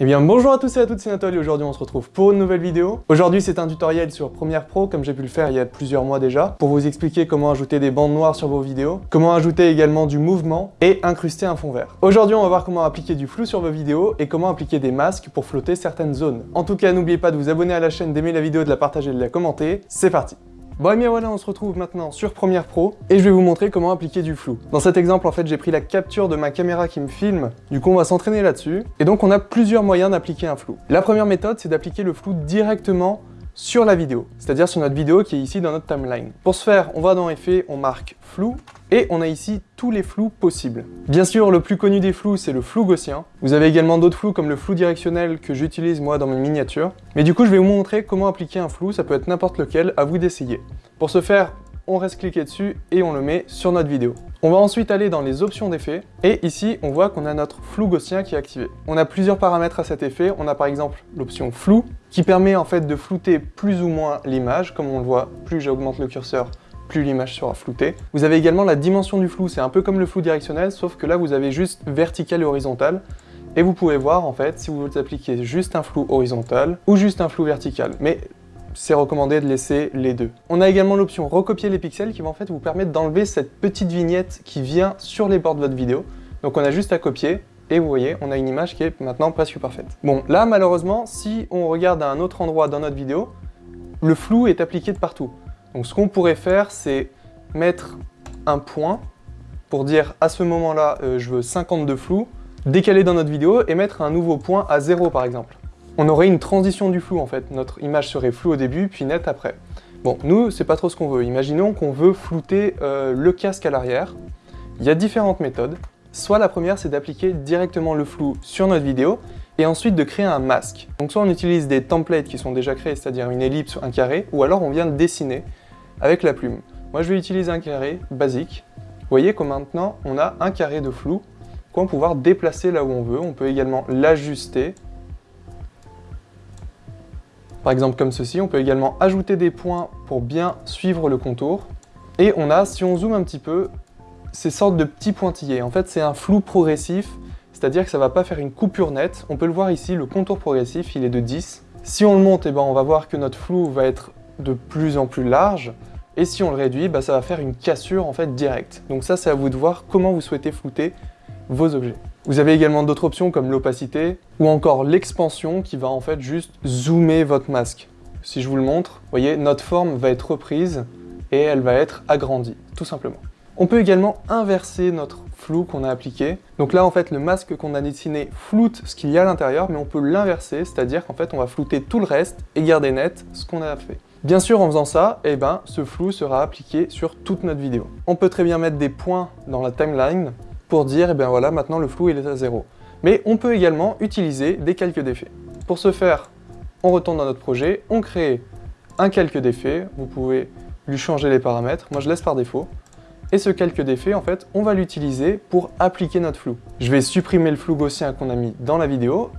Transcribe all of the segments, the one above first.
Eh bien bonjour à tous et à toutes, c'est Nathalie et aujourd'hui on se retrouve pour une nouvelle vidéo. Aujourd'hui c'est un tutoriel sur Premiere Pro comme j'ai pu le faire il y a plusieurs mois déjà pour vous expliquer comment ajouter des bandes noires sur vos vidéos, comment ajouter également du mouvement et incruster un fond vert. Aujourd'hui on va voir comment appliquer du flou sur vos vidéos et comment appliquer des masques pour flotter certaines zones. En tout cas n'oubliez pas de vous abonner à la chaîne, d'aimer la vidéo, de la partager et de la commenter. C'est parti Bon et bien voilà, on se retrouve maintenant sur Premiere Pro et je vais vous montrer comment appliquer du flou. Dans cet exemple, en fait, j'ai pris la capture de ma caméra qui me filme, du coup on va s'entraîner là-dessus. Et donc on a plusieurs moyens d'appliquer un flou. La première méthode, c'est d'appliquer le flou directement sur la vidéo, c'est-à-dire sur notre vidéo qui est ici dans notre timeline. Pour ce faire, on va dans Effets, on marque Flou, et on a ici tous les flous possibles. Bien sûr, le plus connu des flous, c'est le flou gaussien. Vous avez également d'autres flous comme le flou directionnel que j'utilise moi dans mes miniatures. Mais du coup, je vais vous montrer comment appliquer un flou, ça peut être n'importe lequel, à vous d'essayer. Pour ce faire, on reste cliqué dessus et on le met sur notre vidéo. On va ensuite aller dans les options d'effet et ici on voit qu'on a notre flou gaussien qui est activé. On a plusieurs paramètres à cet effet, on a par exemple l'option flou qui permet en fait de flouter plus ou moins l'image, comme on le voit, plus j'augmente le curseur, plus l'image sera floutée. Vous avez également la dimension du flou, c'est un peu comme le flou directionnel, sauf que là vous avez juste vertical et horizontal, et vous pouvez voir en fait si vous appliquez juste un flou horizontal ou juste un flou vertical. Mais c'est recommandé de laisser les deux. On a également l'option recopier les pixels qui va en fait vous permettre d'enlever cette petite vignette qui vient sur les bords de votre vidéo. Donc on a juste à copier et vous voyez, on a une image qui est maintenant presque parfaite. Bon, là malheureusement, si on regarde à un autre endroit dans notre vidéo, le flou est appliqué de partout. Donc ce qu'on pourrait faire, c'est mettre un point pour dire à ce moment-là, euh, je veux 52 flou, décaler dans notre vidéo et mettre un nouveau point à 0 par exemple on aurait une transition du flou en fait. Notre image serait floue au début, puis nette après. Bon, nous, c'est pas trop ce qu'on veut. Imaginons qu'on veut flouter euh, le casque à l'arrière. Il y a différentes méthodes. Soit la première, c'est d'appliquer directement le flou sur notre vidéo, et ensuite de créer un masque. Donc soit on utilise des templates qui sont déjà créés, c'est-à-dire une ellipse, un carré, ou alors on vient de dessiner avec la plume. Moi, je vais utiliser un carré basique. Vous voyez que maintenant, on a un carré de flou qu'on va pouvoir déplacer là où on veut. On peut également l'ajuster par exemple comme ceci. On peut également ajouter des points pour bien suivre le contour. Et on a, si on zoome un petit peu, ces sortes de petits pointillés. En fait, c'est un flou progressif, c'est-à-dire que ça va pas faire une coupure nette. On peut le voir ici, le contour progressif, il est de 10. Si on le monte, eh ben, on va voir que notre flou va être de plus en plus large. Et si on le réduit, bah, ça va faire une cassure en fait directe. Donc ça, c'est à vous de voir comment vous souhaitez flouter vos objets. Vous avez également d'autres options comme l'opacité ou encore l'expansion qui va en fait juste zoomer votre masque. Si je vous le montre, vous voyez, notre forme va être reprise et elle va être agrandie, tout simplement. On peut également inverser notre flou qu'on a appliqué. Donc là, en fait, le masque qu'on a dessiné floute ce qu'il y a à l'intérieur, mais on peut l'inverser, c'est-à-dire qu'en fait, on va flouter tout le reste et garder net ce qu'on a fait. Bien sûr, en faisant ça, eh ben, ce flou sera appliqué sur toute notre vidéo. On peut très bien mettre des points dans la timeline pour dire, eh bien voilà, maintenant le flou il est à zéro. Mais on peut également utiliser des calques d'effets. Pour ce faire, on retourne dans notre projet, on crée un calque d'effet, vous pouvez lui changer les paramètres, moi je laisse par défaut, et ce calque d'effet, en fait, on va l'utiliser pour appliquer notre flou. Je vais supprimer le flou gaussien qu'on a mis dans la vidéo,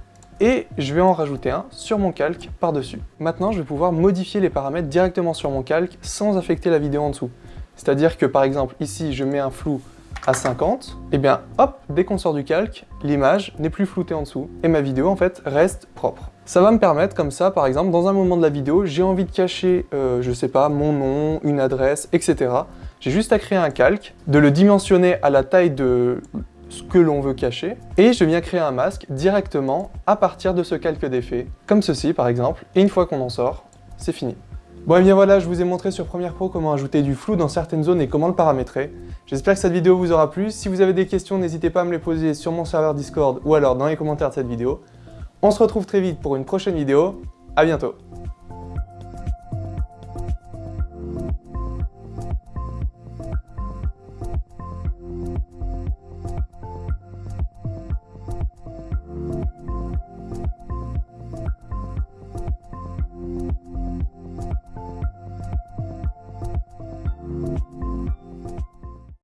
et je vais en rajouter un sur mon calque par-dessus. Maintenant, je vais pouvoir modifier les paramètres directement sur mon calque sans affecter la vidéo en dessous. C'est-à-dire que par exemple, ici, je mets un flou à 50, et eh bien hop, dès qu'on sort du calque, l'image n'est plus floutée en dessous, et ma vidéo en fait reste propre. Ça va me permettre comme ça, par exemple, dans un moment de la vidéo, j'ai envie de cacher, euh, je sais pas, mon nom, une adresse, etc. J'ai juste à créer un calque, de le dimensionner à la taille de ce que l'on veut cacher, et je viens créer un masque directement à partir de ce calque d'effet, comme ceci par exemple, et une fois qu'on en sort, c'est fini. Bon et bien voilà, je vous ai montré sur Premiere Pro comment ajouter du flou dans certaines zones et comment le paramétrer. J'espère que cette vidéo vous aura plu. Si vous avez des questions, n'hésitez pas à me les poser sur mon serveur Discord ou alors dans les commentaires de cette vidéo. On se retrouve très vite pour une prochaine vidéo. À bientôt